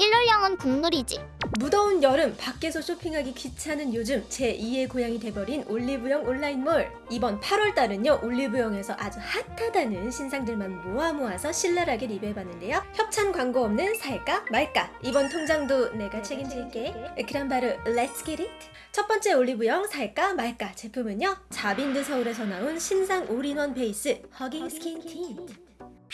일일올영은 국룰이지. 무더운 여름 밖에서 쇼핑하기 귀찮은 요즘 제2의 고향이 돼버린 올리브영 온라인몰. 이번 8월달은요 올리브영에서 아주 핫하다는 신상들만 모아 모아서 신랄하게 리뷰해봤는데요. 협찬 광고 없는 살까 말까. 이번 텅장도 내가 책임질게. 그럼 바로 let's get it 첫 번째 올리브영 살까 말까 제품은요 자빈드 서울에서 나온 신상 올인원 베이스 hugging skin tint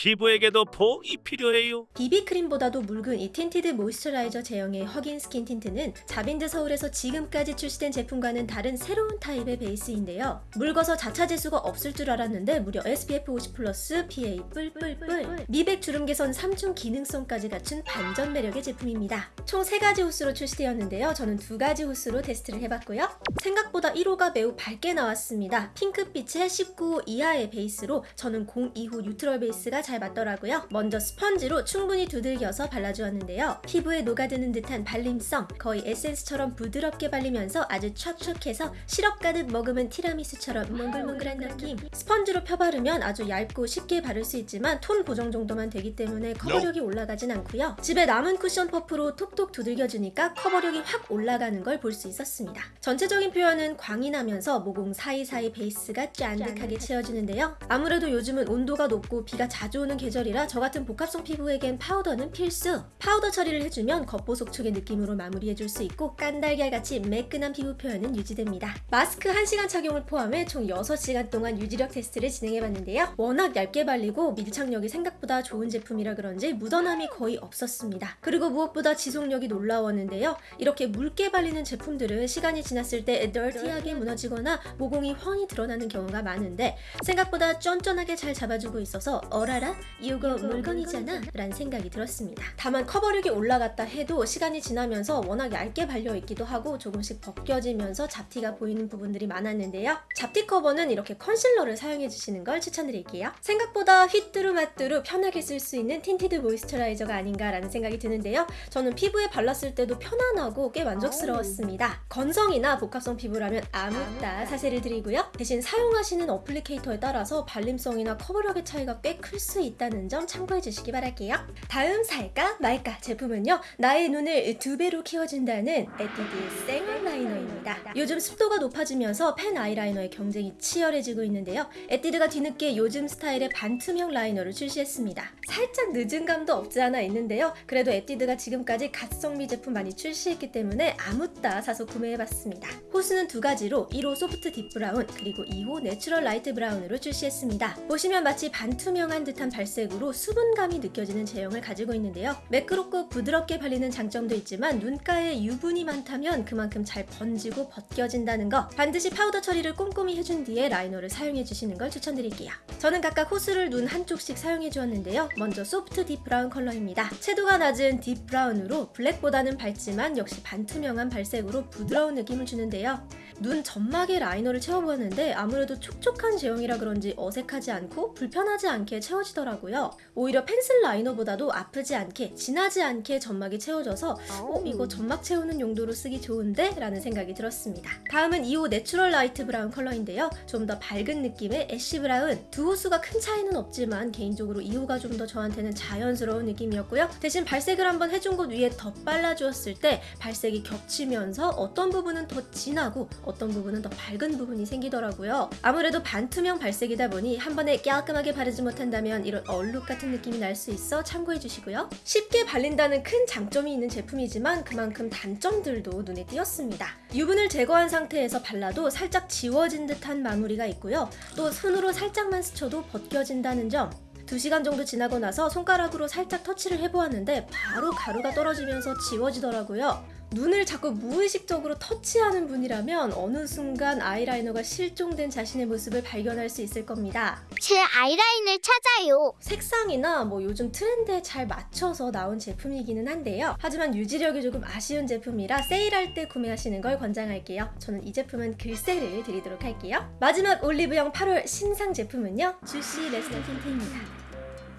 피부에게도 포옹이 필요해요. 비비크림보다도 묽은 이 tinted moisturizer 제형의 허그 인 스킨 틴트는 자빈드 서울에서 지금까지 출시된 제품과는 다른 새로운 타입의 베이스인데요. 묽어서 자차 지수가 없을 줄 알았는데 무려 SPF 50 플러스 PA 뿔뿔뿔 미백 주름 개선 3중 기능성까지 갖춘 반전 매력의 제품입니다. 총 3가지 호수로 출시되었는데요. 저는 2가지 호수로 테스트를 해봤고요. 생각보다 1호가 매우 밝게 나왔습니다. 핑크빛의 19호 이하의 베이스로 저는 02호 neutral 베이스가 잘 맞더라고요. 먼저 스펀지로 충분히 두들겨서 발라주었는데요. 피부에 녹아드는 듯한 발림성, 거의 에센스처럼 부드럽게 발리면서 아주 촥촥해서 시럽 가득 머금은 티라미수처럼 몽글몽글한 느낌. 스펀지로 펴바르면 아주 얇고 쉽게 바를 수 있지만 톤 보정 정도만 되기 때문에 커버력이 올라가진 않고요. 집에 남은 쿠션 퍼프로 톡톡 두들겨주니까 커버력이 확 올라가는 걸 볼 수 있었습니다. 전체적인 표현은 광이 나면서 모공 사이사이 베이스가 짠득하게 채워주는데요. 아무래도 요즘은 온도가 높고 비가 자주 오는 계절이라 저 같은 복합성 피부에겐 파우더는 필수! 파우더 처리를 해주면 겉보속촉의 느낌으로 마무리해줄 수 있고 깐달걀같이 매끈한 피부 표현은 유지됩니다. 마스크 1시간 착용을 포함해 총 6시간 동안 유지력 테스트를 진행해봤는데요. 워낙 얇게 발리고 밀착력이 생각보다 좋은 제품이라 그런지 묻어남이 거의 없었습니다. 그리고 무엇보다 지속력이 놀라웠는데요. 이렇게 묽게 발리는 제품들은 시간이 지났을 때 dirty하게 무너지거나 모공이 훤히 드러나는 경우가 많은데 생각보다 쫀쫀하게 잘 잡아주고 있어서 어라라? 이거 물건이잖아? 라는 생각이 들었습니다. 다만 커버력이 올라갔다 해도 시간이 지나면서 워낙 얇게 발려있기도 하고 조금씩 벗겨지면서 잡티가 보이는 부분들이 많았는데요. 잡티 커버는 이렇게 컨실러를 사용해주시는 걸 추천드릴게요. 생각보다 휘뚜루마뚜루 편하게 쓸 수 있는 tinted moisturizer가 아닌가라는 생각이 드는데요. 저는 피부에 발랐을 때도 편안하고 꽤 만족스러웠습니다. 건성이나 복합성 피부라면 아묻따 사세를 드리고요. 대신 사용하시는 applicator에 따라서 발림성이나 커버력의 차이가 꽤 클 수 있다는 점 참고해 주시기 바랄게요. 다음 살까 말까 제품은요. 나의 눈을 두 배로 키워준다는 에뛰드 생얼 라이너입니다. 요즘 습도가 높아지면서 펜 아이라이너의 경쟁이 치열해지고 있는데요. 에뛰드가 뒤늦게 요즘 스타일의 반투명 라이너를 출시했습니다. 살짝 늦은 감도 없지 않아 있는데요. 그래도 에뛰드가 지금까지 갓성비 제품 많이 출시했기 때문에 아묻따 사서 구매해봤습니다. 호수는 두 가지로 1호 soft deep brown 그리고 2호 natural light brown으로 출시했습니다. 보시면 마치 반투명한 듯한 발색으로 수분감이 느껴지는 제형을 가지고 있는데요. 매끄럽고 부드럽게 발리는 장점도 있지만 눈가에 유분이 많다면 그만큼 잘 번지고 벗겨진다는 거 반드시 파우더 처리를 꼼꼼히 해준 뒤에 라이너를 사용해 주시는 걸 추천드릴게요. 저는 각각 호수를 눈 한쪽씩 사용해 주었는데요. 먼저 soft deep brown 컬러입니다. 채도가 낮은 deep brown으로 블랙보다는 밝지만 역시 반투명한 발색으로 부드러운 느낌을 주는데요. 눈 점막에 라이너를 채워보았는데 아무래도 촉촉한 제형이라 그런지 어색하지 않고 불편하지 않게 채워지더라고요. 오히려 펜슬 라이너보다도 아프지 않게 진하지 않게 점막이 채워져서 어, 이거 점막 채우는 용도로 쓰기 좋은데? 라는 생각이 들었습니다. 다음은 2호 natural light brown 컬러인데요. 좀 더 밝은 느낌의 ash brown 두 호수가 큰 차이는 없지만 개인적으로 2호가 좀 더 저한테는 자연스러운 느낌이었고요. 대신 발색을 한번 해준 곳 위에 더 발라주었을 때 발색이 겹치면서 어떤 부분은 더 진하고 어떤 부분은 더 밝은 부분이 생기더라고요. 아무래도 반투명 발색이다 보니 한 번에 깔끔하게 바르지 못한다면 이런 얼룩 같은 느낌이 날 수 있어 참고해 주시고요. 쉽게 발린다는 큰 장점이 있는 제품이지만 그만큼 단점들도 눈에 띄었습니다. 유분을 제거한 상태에서 발라도 살짝 지워진 듯한 마무리가 있고요. 또 손으로 살짝만 스쳐도 벗겨진다는 점 2시간 정도 지나고 나서 손가락으로 살짝 터치를 해보았는데 바로 가루가 떨어지면서 지워지더라고요. 눈을 자꾸 무의식적으로 터치하는 분이라면 어느 순간 아이라이너가 실종된 자신의 모습을 발견할 수 있을 겁니다. 제 아이라인을 찾아요. 색상이나 뭐 요즘 트렌드에 잘 맞춰서 나온 제품이기는 한데요. 하지만 유지력이 조금 아쉬운 제품이라 세일할 때 구매하시는 걸 권장할게요. 저는 이 제품은 글쎄를 드리도록 할게요. 마지막 올리브영 8월 신상 제품은요. Juicy Lasting Tint입니다.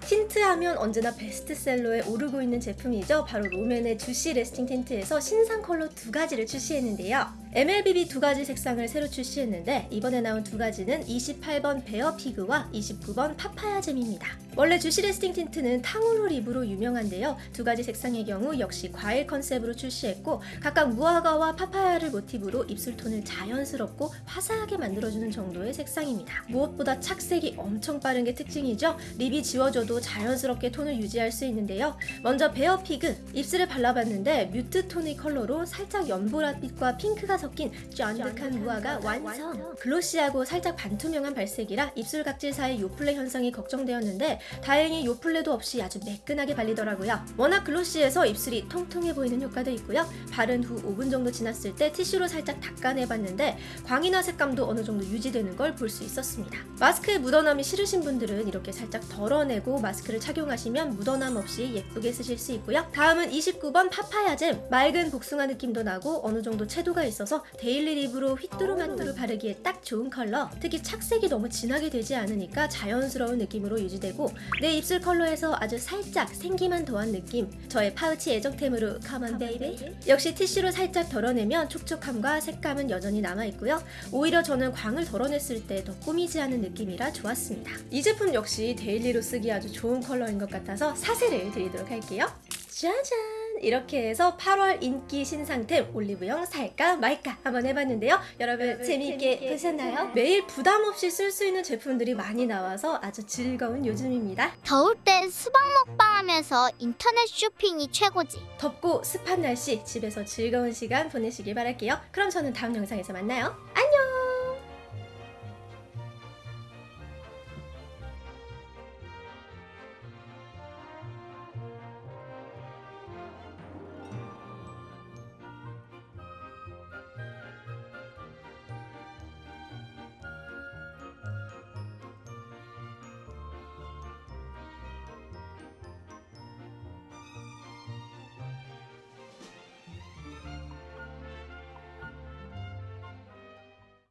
틴트하면 언제나 베스트셀러에 오르고 있는 제품이죠. 바로 롬앤의 Juicy Lasting Tint에서 신상 컬러 두 가지를 출시했는데요. MLBB 두 가지 색상을 새로 출시했는데 이번에 나온 두 가지는 28번 베어 피그와 29번 파파야 잼입니다. 원래 Juicy Lasting Tint는 탕후루 립으로 유명한데요. 두 가지 색상의 경우 역시 과일 컨셉으로 출시했고 각각 무화과와 파파야를 모티브로 입술 톤을 자연스럽고 화사하게 만들어주는 정도의 색상입니다. 무엇보다 착색이 엄청 빠른 게 특징이죠. 립이 지워져도 자연스럽게 톤을 유지할 수 있는데요. 먼저 bare fig 입술에 발라봤는데 mute 톤의 컬러로 살짝 연보라빛과 핑크가 섞인 쫀득한 무화과 완성. glossy하고 살짝 반투명한 발색이라 입술 각질 사이 요플레 현상이 걱정되었는데 다행히 요플레도 없이 아주 매끈하게 발리더라고요. 워낙 glossy해서 입술이 통통해 보이는 효과도 있고요. 바른 후 5분 정도 지났을 때 티슈로 살짝 닦아내봤는데 광이나 색감도 어느 정도 유지되는 걸 볼 수 있었습니다. 마스크에 묻어남이 싫으신 분들은 이렇게 살짝 덜어내고 마스크를 착용하시면 묻어남 없이 예쁘게 쓰실 수 있고요. 다음은 29번 파파야 잼. 맑은 복숭아 느낌도 나고 어느 정도 채도가 있어서 daily 립으로 휘뚜루마뚜루 바르기에 딱 좋은 컬러. 특히 착색이 너무 진하게 되지 않으니까 자연스러운 느낌으로 유지되고 내 입술 컬러에서 아주 살짝 생기만 더한 느낌. 저의 파우치 애정템으로 Come On Baby 역시 티슈로 살짝 덜어내면 촉촉함과 색감은 여전히 남아있고요. 오히려 저는 광을 덜어냈을 때 더 꾸미지 않은 느낌이라 좋았습니다. 이 제품 역시 daily로 쓰기 아주 좋은 컬러인 것 같아서 사세를 드리도록 할게요. 짜잔! 이렇게 해서 8월 인기 신상템 올리브영 살까 말까 한번 해봤는데요. 여러분 재미있게 보셨나요? 매일 부담 없이 쓸 수 있는 제품들이 많이 나와서 아주 즐거운 요즘입니다. 더울 땐 수박 먹방하면서 인터넷 쇼핑이 최고지. 덥고 습한 날씨 집에서 즐거운 시간 보내시길 바랄게요. 그럼 저는 다음 영상에서 만나요. 안녕!